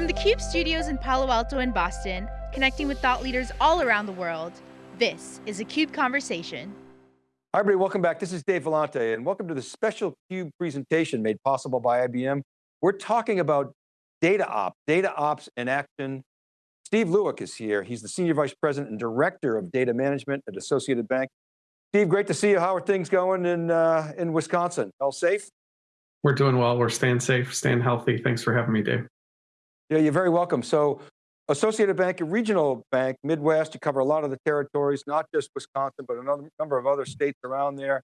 From the CUBE studios in Palo Alto and Boston, connecting with thought leaders all around the world, this is a CUBE Conversation. Hi everybody, welcome back. This is Dave Vellante and welcome to the special CUBE presentation made possible by IBM. We're talking about data ops, data ops in action. Steve Lueck is here. He's the Senior Vice President and Director of Data Management at Associated Bank. Steve, great to see you. How are things going in, uh, in Wisconsin? All safe? We're doing well. We're staying safe, staying healthy. Thanks for having me, Dave. Yeah, you're very welcome. So Associated Bank, a regional bank, Midwest, you cover a lot of the territories, not just Wisconsin, but a number of other states around there.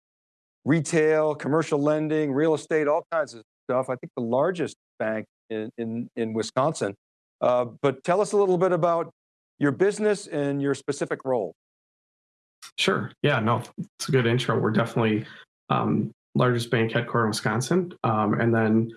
Retail, commercial lending, real estate, all kinds of stuff. I think the largest bank in, in, in Wisconsin. Uh, but tell us a little bit about your business and your specific role. Sure. Yeah, no, it's a good intro. We're definitely um, largest bank headquartered in Wisconsin, um, and then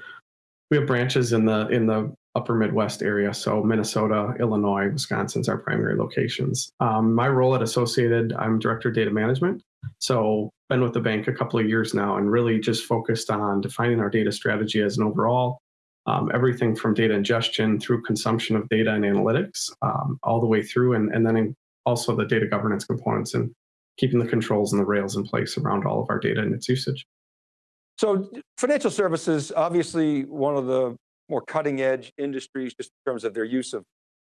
we have branches in the in the upper Midwest area. So Minnesota, Illinois, Wisconsin's our primary locations. Um, my role at Associated, I'm director of data management. So been with the bank a couple of years now and really just focused on defining our data strategy as an overall, um, everything from data ingestion through consumption of data and analytics, um, all the way through, and, and then also the data governance components and keeping the controls and the rails in place around all of our data and its usage. So financial services, obviously one of the more cutting edge industries just in terms of their use of,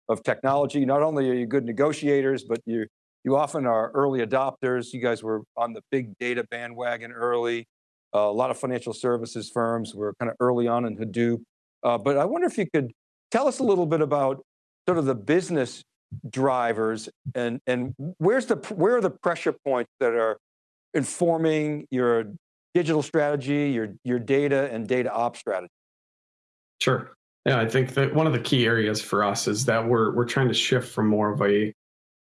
of technology. Not only are you good negotiators, but you, you often are early adopters. You guys were on the big data bandwagon early. Uh, a lot of financial services firms were kind of early on in Hadoop. Uh, but I wonder if you could tell us a little bit about sort of the business drivers and, and where's the, where are the pressure points that are informing your digital strategy, your, your data and data ops strategy? Sure. Yeah, I think that one of the key areas for us is that we're we're trying to shift from more of a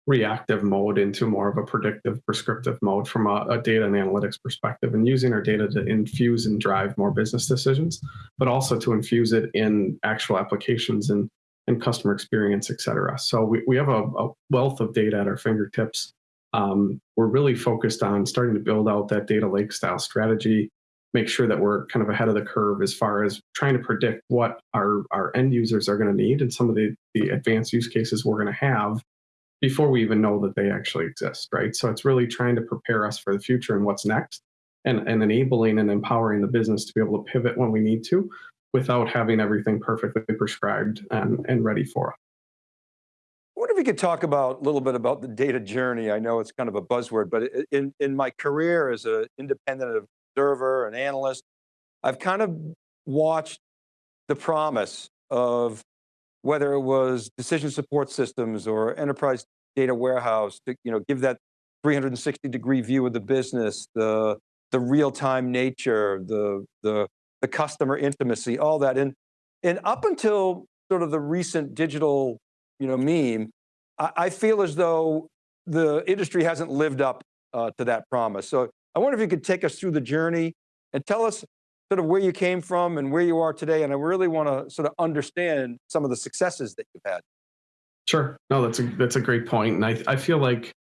reactive mode into more of a predictive prescriptive mode from a, a, data and analytics perspective and using our data to infuse and drive more business decisions but also to infuse it in actual applications and and customer experience et cetera so we, we have a, a wealth of data at our fingertips um, we're really focused on starting to build out that data lake style strategy, make sure that we're kind of ahead of the curve as far as trying to predict what our, our end users are going to need and some of the, the advanced use cases we're going to have before we even know that they actually exist, right? So it's really trying to prepare us for the future and what's next and, and enabling and empowering the business to be able to pivot when we need to without having everything perfectly prescribed and, and ready for us wonder if you could talk about a little bit about the data journey. I know it's kind of a buzzword, but in, in my career as an independent observer, an analyst, I've kind of watched the promise of whether it was decision support systems or enterprise data warehouse to you know, give that 360 degree view of the business, the, the real-time nature, the, the, the customer intimacy, all that. And, and up until sort of the recent digital you know, meme, I, I feel as though the industry hasn't lived up uh, to that promise. So I wonder if you could take us through the journey and tell us sort of where you came from and where you are today. And I really want to sort of understand some of the successes that you've had. Sure. No, that's a that's a great point. And I I feel like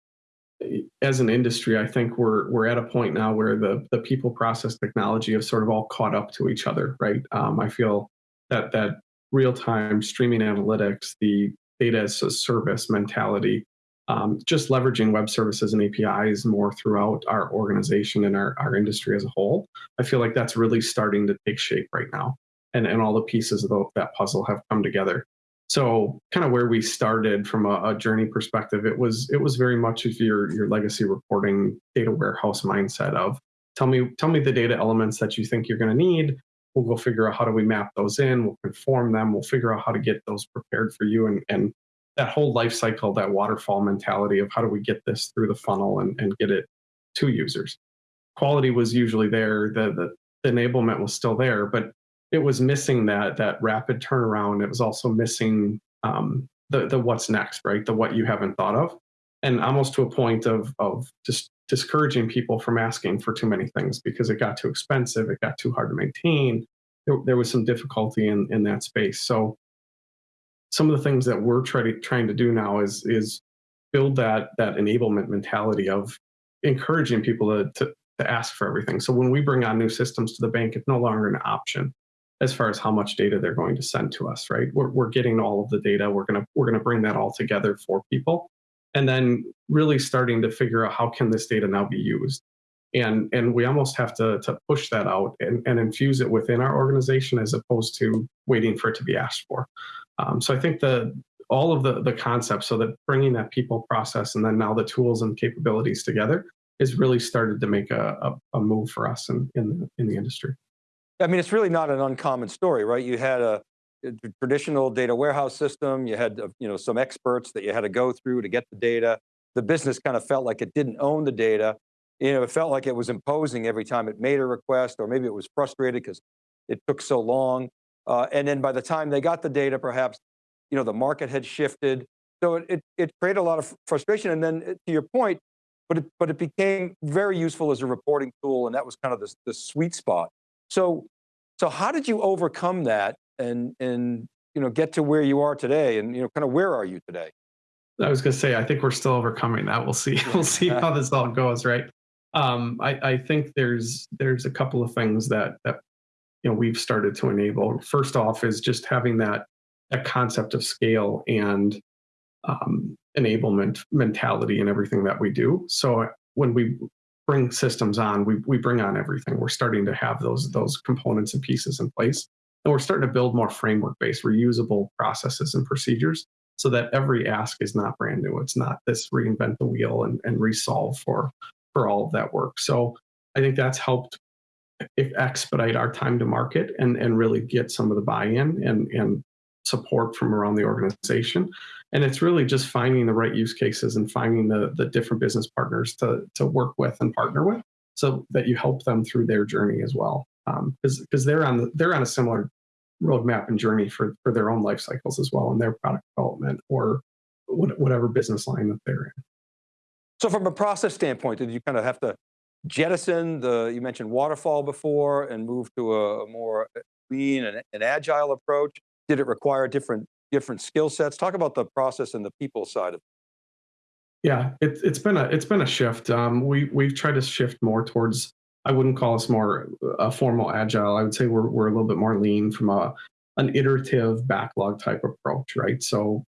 eh, as an industry, I think we're we're at a point now where the the people process technology have sort of all caught up to each other, right? Um, I feel that that real time streaming analytics, the data as a service mentality, um, just leveraging web services and APIs more throughout our organization and our, our industry as a whole. I feel like that's really starting to take shape right now. And, and all the pieces of the, that puzzle have come together. So kind of where we started from a, a, journey perspective, it was it was very much of your your legacy reporting data warehouse mindset of tell me tell me the data elements that you think you're going to need we'll go figure out how do we map those in we'll conform them we'll figure out how to get those prepared for you and, and that whole life cycle that waterfall mentality of how do we get this through the funnel and, and get it to users quality was usually there the, the, enablement was still there but it was missing that that rapid turnaround it was also missing um, the the what's next right the what you haven't thought of and almost to a point of of just discouraging people from asking for too many things because it got too expensive, it got too hard to maintain. There, there was some difficulty in, in that space. So some of the things that we're try to, trying to do now is, is build that, that enablement mentality of encouraging people to, to, to ask for everything. So when we bring on new systems to the bank, it's no longer an option. as far as how much data they're going to send to us, right? We're, we're getting all of the data. We're gonna we're gonna bring that all together for people, and then really starting to figure out how can this data now be used. And, and we almost have to, to push that out and, and infuse it within our organization as opposed to waiting for it to be asked for. Um, so I think the all of the, the concepts, so that bringing that people process and then now the tools and capabilities together has really started to make a, a, a move for us in, in, the, in the industry. I mean, it's really not an uncommon story, right? You had a, traditional data warehouse system, you had uh, you know, some experts that you had to go through to get the data. The business kind of felt like it didn't own the data. You know, it felt like it was imposing every time it made a request, or maybe it was frustrated because it took so long. Uh, and then by the time they got the data, perhaps, you know, the market had shifted. So it, it, it created a lot of frustration. And then uh, to your point, but it, but it became very useful as a reporting tool. And that was kind of the, the sweet spot. So, so how did you overcome that and, and, you know, get to where you are today? And, you know, kind of where are you today? I was going to say, I think we're still overcoming that. We'll see. We'll see how this all goes, right? Um, I, I think there's there's a couple of things that that you know we've started to enable. First off, is just having that that concept of scale and um, enablement mentality in everything that we do. So when we bring systems on, we we bring on everything. We're starting to have those those components and pieces in place, and we're starting to build more framework-based, reusable processes and procedures, so that every ask is not brand new. It's not this reinvent the wheel and, and resolve for for all of that work. So I think that's helped expedite our time to market and and really get some of the buy-in and and support from around the organization. And it's really just finding the right use cases and finding the, the different business partners to, to work with and partner with so that you help them through their journey as well. Because um, because they're on the, they're on a similar roadmap and journey for, for their own life cycles as well in their product development or whatever business line that they're in. So from a process standpoint, did you kind of have to jettison the, you mentioned waterfall before and move to a, more lean and, and agile approach? Did it require different different skill sets? Talk about the process and the people side of it. Yeah, it, it's been a it's been a shift. Um, we we've tried to shift more towards. I wouldn't call us more a formal agile. I would say we're we're a little bit more lean from a an iterative backlog type approach, right? So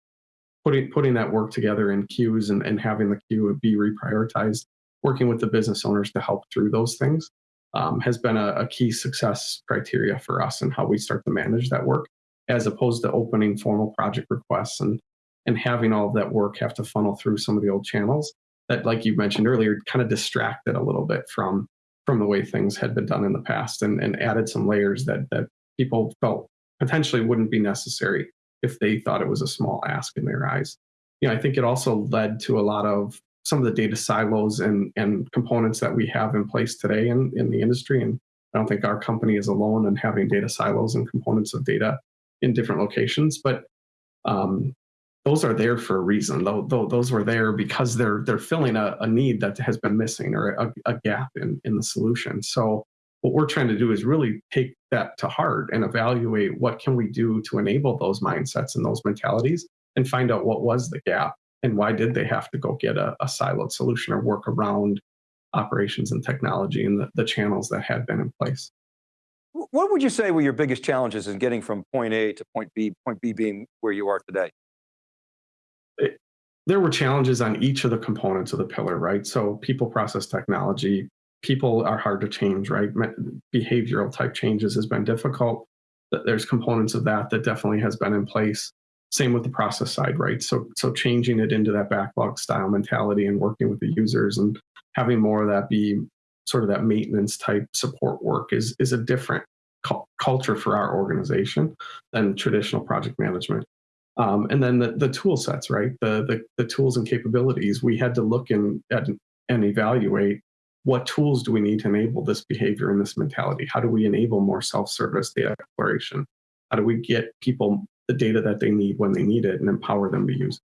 putting putting that work together in queues and, and having the queue be reprioritized, working with the business owners to help through those things um, has been a, a key success criteria for us and how we start to manage that work as opposed to opening formal project requests and and having all of that work have to funnel through some of the old channels that, like you mentioned earlier, kind of distracted a little bit from from the way things had been done in the past and, and added some layers that that people felt potentially wouldn't be necessary if they thought it was a small ask in their eyes. You know, I think it also led to a lot of some of the data silos and, and components that we have in place today in, in the industry. And I don't think our company is alone in having data silos and components of data in different locations, but um, those are there for a reason. Though, those were there because they're they're filling a, a need that has been missing or a, a, gap in, in the solution. So what we're trying to do is really take that to heart and evaluate what can we do to enable those mindsets and those mentalities and find out what was the gap and why did they have to go get a, a siloed solution or work around operations and technology and the, the channels that had been in place. What would you say were your biggest challenges in getting from point A to point B, point B being where you are today? It, there were challenges on each of the components of the pillar, right? So people, process, technology, people are hard to change, right? Behavioral type changes has been difficult. There's components of that that definitely has been in place. Same with the process side, right? So, so changing it into that backlog style mentality and working with the users and having more of that be sort of that maintenance type support work is is a different cu culture for our organization than traditional project management. Um, and then the, the tool sets, right? The, the, the tools and capabilities. We had to look in, at and evaluate what tools do we need to enable this behavior and this mentality? How do we enable more self-service data exploration? How do we get people the data that they need when they need it and empower them to use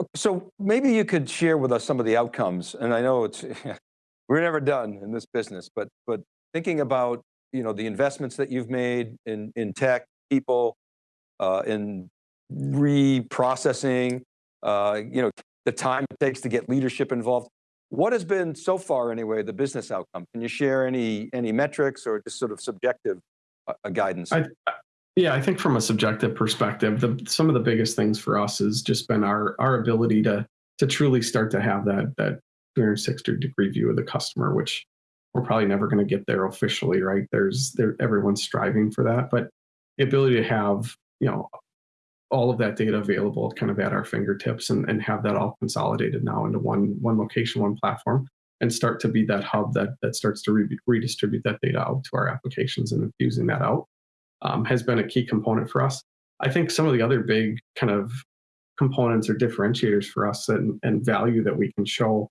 it? So maybe you could share with us some of the outcomes. And I know it's, we're never done in this business, but, but thinking about you know, the investments that you've made in, in tech, people, uh, in reprocessing, uh, you know, the time it takes to get leadership involved. What has been so far anyway, the business outcome? Can you share any, any metrics or just sort of subjective a, a guidance? I, yeah, I think from a subjective perspective, the, some of the biggest things for us has just been our our ability to to truly start to have that that 360 degree view of the customer, which we're probably never going to get there officially, right? There's there everyone's striving for that, but the ability to have you know all of that data available kind of at our fingertips and, and have that all consolidated now into one one location, one platform, and start to be that hub that that starts to re- redistribute that data out to our applications and infusing that out um, has been a key component for us. I think some of the other big kind of components or differentiators for us and, and value that we can show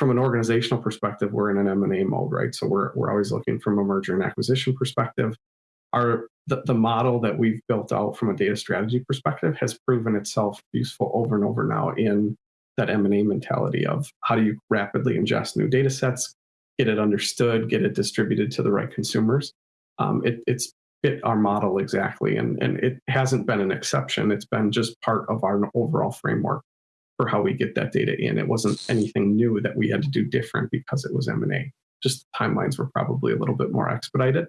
from an organizational perspective, we're in an M&A mode, right? So we're, we're always looking from a merger and acquisition perspective. Our, the, the model that we've built out from a data strategy perspective has proven itself useful over and over now in that M&A mentality of how do you rapidly ingest new data sets, get it understood, get it distributed to the right consumers. Um, it, it's fit our model exactly. And, and it hasn't been an exception. It's been just part of our overall framework for how we get that data in. It wasn't anything new that we had to do different because it was M&A. Just timelines were probably a little bit more expedited.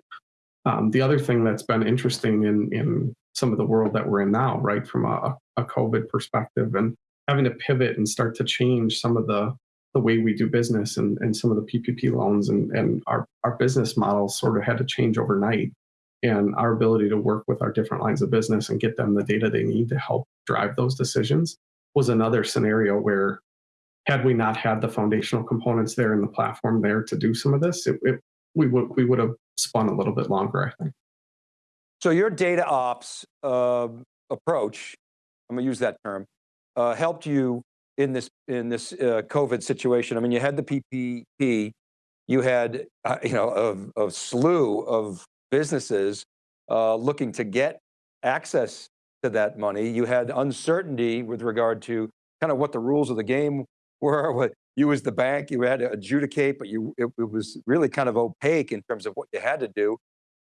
Um, the other thing that's been interesting in, in some of the world that we're in now, right, from a, a COVID perspective and having to pivot and start to change some of the the way we do business and, and some of the PPP loans and, and our, our business models sort of had to change overnight and our ability to work with our different lines of business and get them the data they need to help drive those decisions was another scenario where had we not had the foundational components there in the platform there to do some of this it, it, we would we would have spun a little bit longer i think. So your data ops uh, approach i'm going to use that term uh, helped you in this in this uh, covid situation. I mean you had the ppp you had uh, you know a, a slew of businesses uh, looking to get access to that money. You had uncertainty with regard to kind of what the rules of the game were, what you as the bank, you had to adjudicate, but you it, it was really kind of opaque in terms of what you had to do.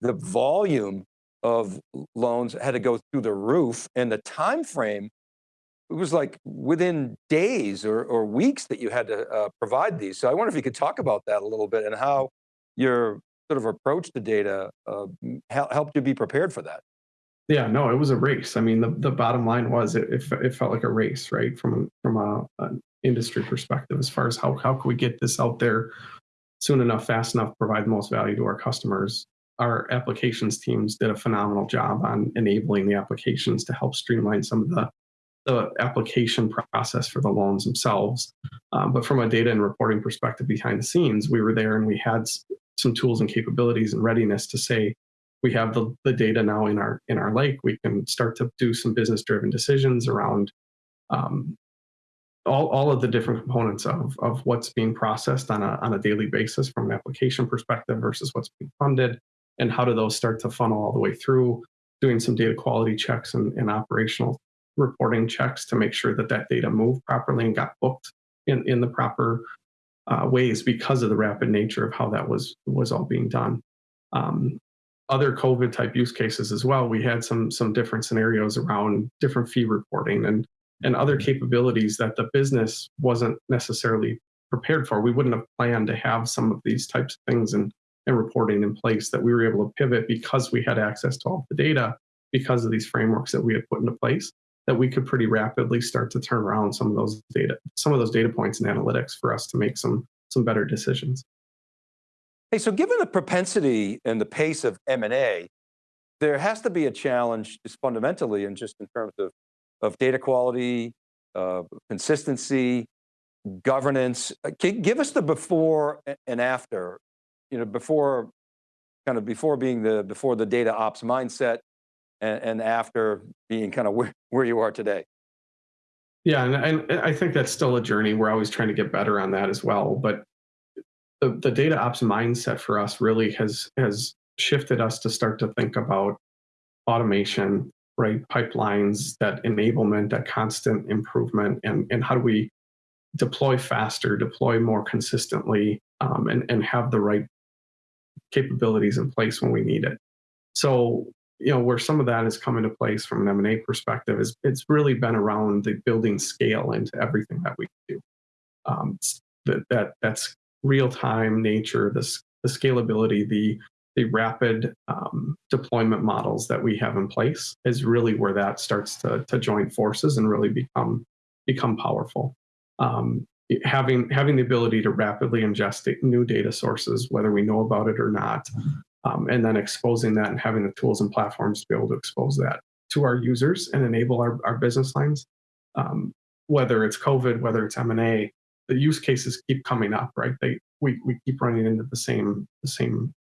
The volume of loans had to go through the roof and the time frame it was like within days or, or weeks that you had to uh, provide these. So I wonder if you could talk about that a little bit and how your sort of approach to data uh, helped you be prepared for that? Yeah, no, it was a race. I mean, the, the bottom line was it, it, it felt like a race, right? From from a, an industry perspective, as far as how how can we get this out there soon enough, fast enough, provide the most value to our customers. Our applications teams did a phenomenal job on enabling the applications to help streamline some of the the application process for the loans themselves. Um, but from a data and reporting perspective behind the scenes, we were there and we had some tools and capabilities and readiness to say we have the, the data now in our in our lake. We can start to do some business driven decisions around um, all, all of the different components of, of what's being processed on a, on a daily basis from an application perspective versus what's being funded and how do those start to funnel all the way through doing some data quality checks and, and operational reporting checks to make sure that that data moved properly and got booked in, in the proper uh, ways because of the rapid nature of how that was was all being done. Um, other COVID type use cases as well. We had some some different scenarios around different fee reporting and and other capabilities that the business wasn't necessarily prepared for. We wouldn't have planned to have some of these types of things and, and reporting in place that we were able to pivot because we had access to all the data because of these frameworks that we had put into place that we could pretty rapidly start to turn around some of those data, some of those data points and analytics for us to make some some better decisions. Hey, so given the propensity and the pace of M&A, there has to be a challenge just fundamentally and just in terms of, of data quality, uh, consistency, governance. Uh, give us the before and after, you know, before kind of before being the, before the data ops mindset and, and after being kind of where, where you are today? Yeah, and, and I think that's still a journey. We're always trying to get better on that as well. But the, the data ops mindset for us really has has shifted us to start to think about automation, right? Pipelines, that enablement, that constant improvement, and, and how do we deploy faster, deploy more consistently, um, and, and have the right capabilities in place when we need it. So you know where some of that has come into place from an m&a perspective is it's really been around the building scale into everything that we do um, that, that that's real-time nature the, the scalability the the rapid um, deployment models that we have in place is really where that starts to, to join forces and really become become powerful. Um, having having the ability to rapidly ingest new data sources, whether we know about it or not, um, and then exposing that and having the tools and platforms to be able to expose that to our users and enable our, our business lines. Um, whether it's COVID, whether it's M&A, the use cases keep coming up, right? They we, we keep running into the same the same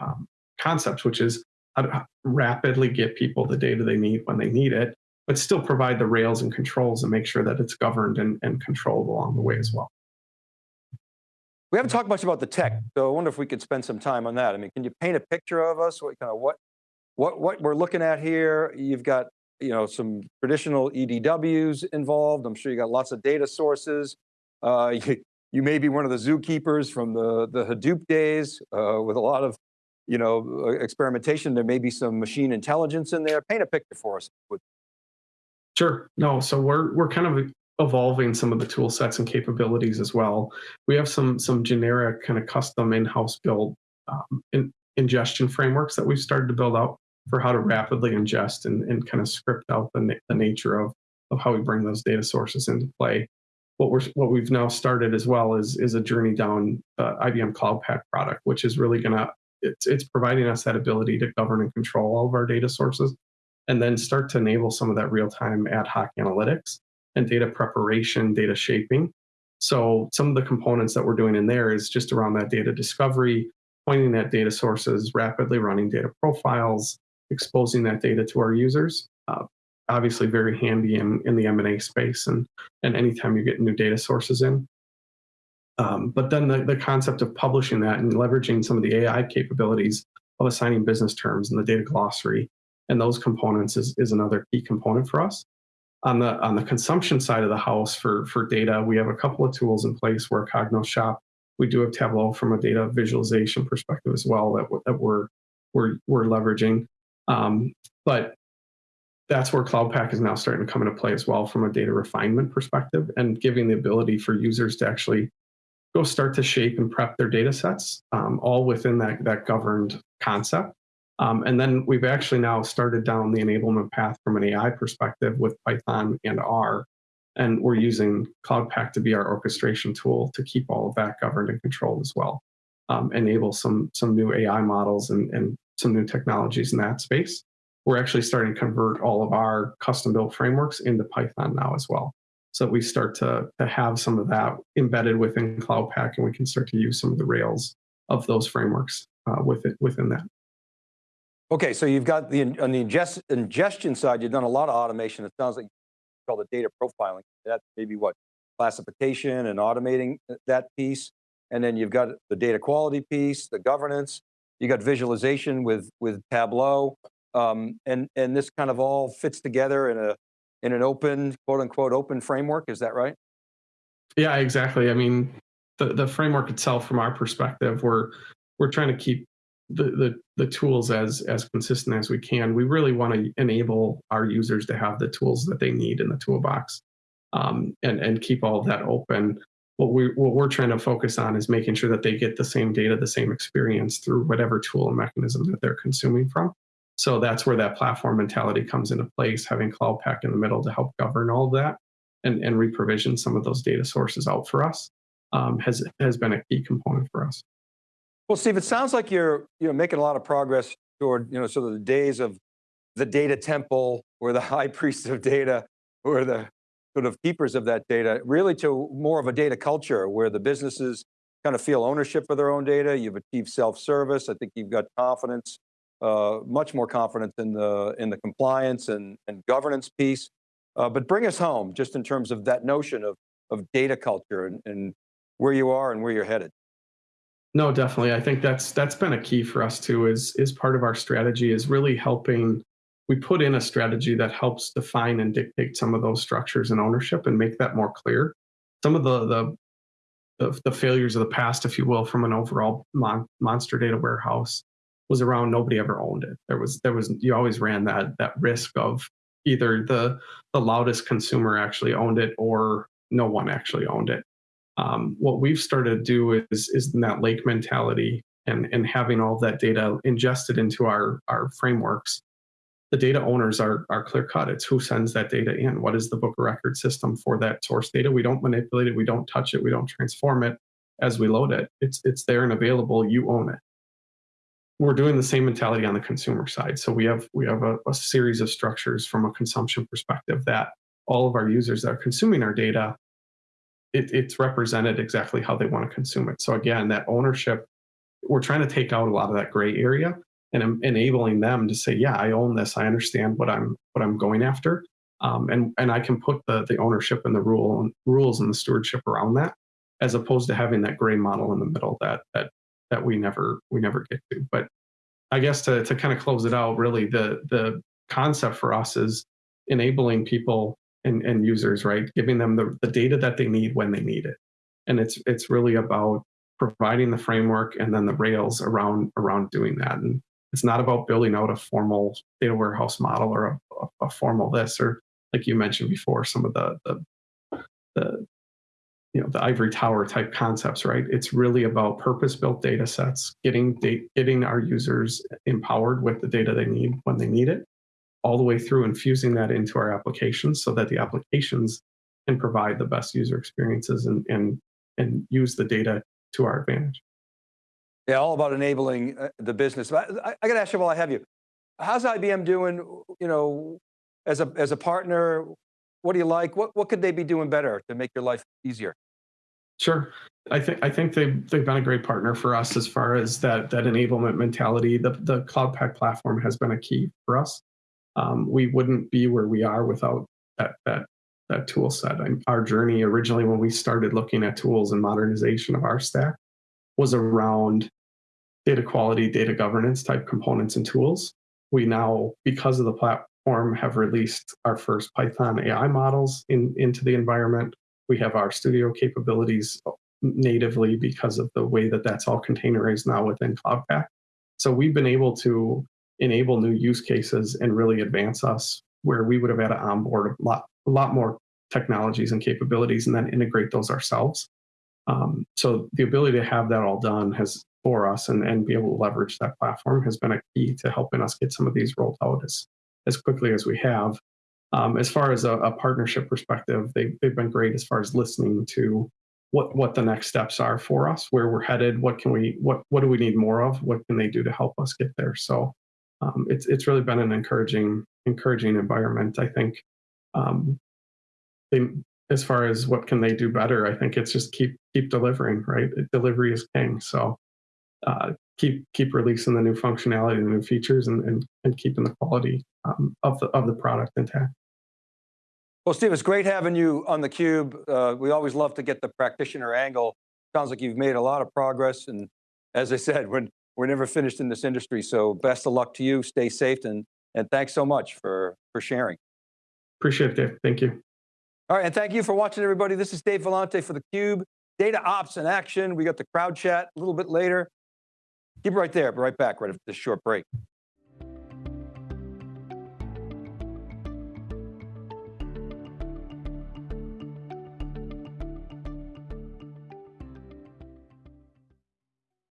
um, concepts, which is how to rapidly get people the data they need when they need it, but still provide the rails and controls and make sure that it's governed and, and controlled along the way as well. We haven't talked much about the tech, so I wonder if we could spend some time on that. I mean, can you paint a picture of us? What kind of what, what, what we're looking at here? You've got, you know, some traditional EDWs involved. I'm sure you got lots of data sources. Uh, you, you may be one of the zookeepers from the, the Hadoop days uh, with a lot of, you know, uh, experimentation. There may be some machine intelligence in there. Paint a picture for us. Sure. No, so we're we're kind of evolving some of the tool sets and capabilities as well. We have some some generic kind of custom in-house build um, in, ingestion frameworks that we've started to build out for how to rapidly ingest and, and kind of script out the, the nature of, of how we bring those data sources into play. What we're what we've now started as well is is a journey down uh, IBM Cloud Pak product, which is really going to it's it's providing us that ability to govern and control all of our data sources, and then start to enable some of that real time ad hoc analytics and data preparation, data shaping. So some of the components that we're doing in there is just around that data discovery, pointing at data sources, rapidly running data profiles, exposing that data to our users. Uh, obviously very handy in, in the M&A space and, and anytime you get new data sources in. Um, but then the, the concept of publishing that and leveraging some of the AI capabilities of assigning business terms and the data glossary and those components is, is another key component for us. On the on the consumption side of the house for for data, we have a couple of tools in place where Cognos Shop. We do have Tableau from a data visualization perspective as well that, that we're we're we're leveraging. Um, but that's where Cloud Pak is now starting to come into play as well from a data refinement perspective and giving the ability for users to actually go start to shape and prep their data sets um, all within that, that governed concept. Um, and then we've actually now started down the enablement path from an AI perspective with Python and R. And we're using Cloud Pak to be our orchestration tool to keep all of that governed and controlled as well. Um, enable some, some new AI models and, and some new technologies in that space. We're actually starting to convert all of our custom built frameworks into Python now as well. So we start to, to have some of that embedded within Cloud Pak and we can start to use some of the rails of those frameworks uh, with it, within that. Okay, so you've got the, on the ingest, ingestion side, you've done a lot of automation. It sounds like you call it data profiling. That's maybe what, classification and automating that piece. And then you've got the data quality piece, the governance, you got visualization with, with Tableau. Um, and, and this kind of all fits together in a, in an open, quote unquote, open framework, is that right? Yeah, exactly. I mean, the, the framework itself from our perspective, we're, we're trying to keep the, the, the tools as, as consistent as we can. We really want to enable our users to have the tools that they need in the toolbox um, and, and keep all that open. What, we, what we're trying to focus on is making sure that they get the same data, the same experience through whatever tool and mechanism that they're consuming from. So that's where that platform mentality comes into place, having Cloud Pak in the middle to help govern all of that and, and reprovision some of those data sources out for us um, has, has been a key component for us. Well, Steve, it sounds like you're you know making a lot of progress toward you know sort of the days of the data temple, or the high priests of data, or the sort of keepers of that data, really to more of a data culture where the businesses kind of feel ownership of their own data. You've achieved self-service. I think you've got confidence, uh, much more confidence in the in the compliance and, and governance piece. Uh, but bring us home just in terms of that notion of, of data culture and, and where you are and where you're headed. No, definitely. I think that's that's been a key for us too. Is is part of our strategy is really helping. We put in a strategy that helps define and dictate some of those structures and ownership and make that more clear. Some of the the the, failures of the past, if you will, from an overall mon monster data warehouse was around nobody ever owned it. There was there was you always ran that that risk of either the the loudest consumer actually owned it or no one actually owned it. Um, what we've started to do is, is in that lake mentality, and, and having all that data ingested into our, our frameworks, the data owners are, are clear cut. It's who sends that data in. What is the book of record system for that source data? We don't manipulate it. We don't touch it. We don't transform it as we load it. It's, it's there and available. You own it. We're doing the same mentality on the consumer side. So we have, we have a, a series of structures from a consumption perspective that all of our users that are consuming our data, it, it's represented exactly how they want to consume it. So again, that ownership, we're trying to take out a lot of that gray area and enabling them to say, yeah, I own this. I understand what I'm what I'm going after, um, and and I can put the the ownership and the rule and rules and the stewardship around that, as opposed to having that gray model in the middle that that that we never we never get to. But I guess to to kind of close it out, really the the concept for us is enabling people and, and users, right? Giving them the, the data that they need when they need it. And it's it's really about providing the framework and then the rails around around doing that. And it's not about building out a formal data warehouse model or a, a, formal this or like you mentioned before, some of the the the you know the ivory tower type concepts, right? It's really about purpose-built data sets, getting data, getting our users empowered with the data they need when they need it, all the way through infusing that into our applications so that the applications can provide the best user experiences and and and use the data to our advantage. Yeah, all about enabling uh, the business. I, I, I got to ask you while I have you, how's IBM doing, you know, as a, as a partner? What do you like? What, what could they be doing better to make your life easier? Sure. I think I think they've they've been a great partner for us as far as that that enablement mentality. The the Cloud Pak platform has been a key for us. Um, we wouldn't be where we are without that that that tool set. And our journey originally when we started looking at tools and modernization of our stack was around data quality, data governance type components and tools. We now, because of the platform, have released our first Python AI models in, into the environment. We have RStudio capabilities natively because of the way that that's all containerized now within Cloud Pak. So we've been able to enable new use cases and really advance us where we would have had to onboard a lot, a lot more technologies and capabilities and then integrate those ourselves. Um, so the ability to have that all done has for us and, and be able to leverage that platform has been a key to helping us get some of these rolled out as, as quickly as we have. Um, as far as a, a, partnership perspective, they, they've been great as far as listening to what, what the next steps are for us, where we're headed, what can we, what, what do we need more of, what can they do to help us get there. So um, it's, it's really been an encouraging, encouraging environment. I think um, they, as far as what can they do better, I think it's just keep keep delivering. Right, delivery is king. So uh, keep keep releasing the new functionality, the new features, and and, and keeping the quality um, of the of the product intact. Well, Steve, it's great having you on the Cube. Uh, we always love to get the practitioner angle. Sounds like you've made a lot of progress, and as I said, we're we're never finished in this industry. So best of luck to you. Stay safe, and and thanks so much for for sharing. Appreciate it, Dave. Thank you. All right, and thank you for watching, everybody. This is Dave Vellante for theCUBE. Data Ops in action. We got the crowd chat a little bit later. Keep it right there, be right back right after this short break.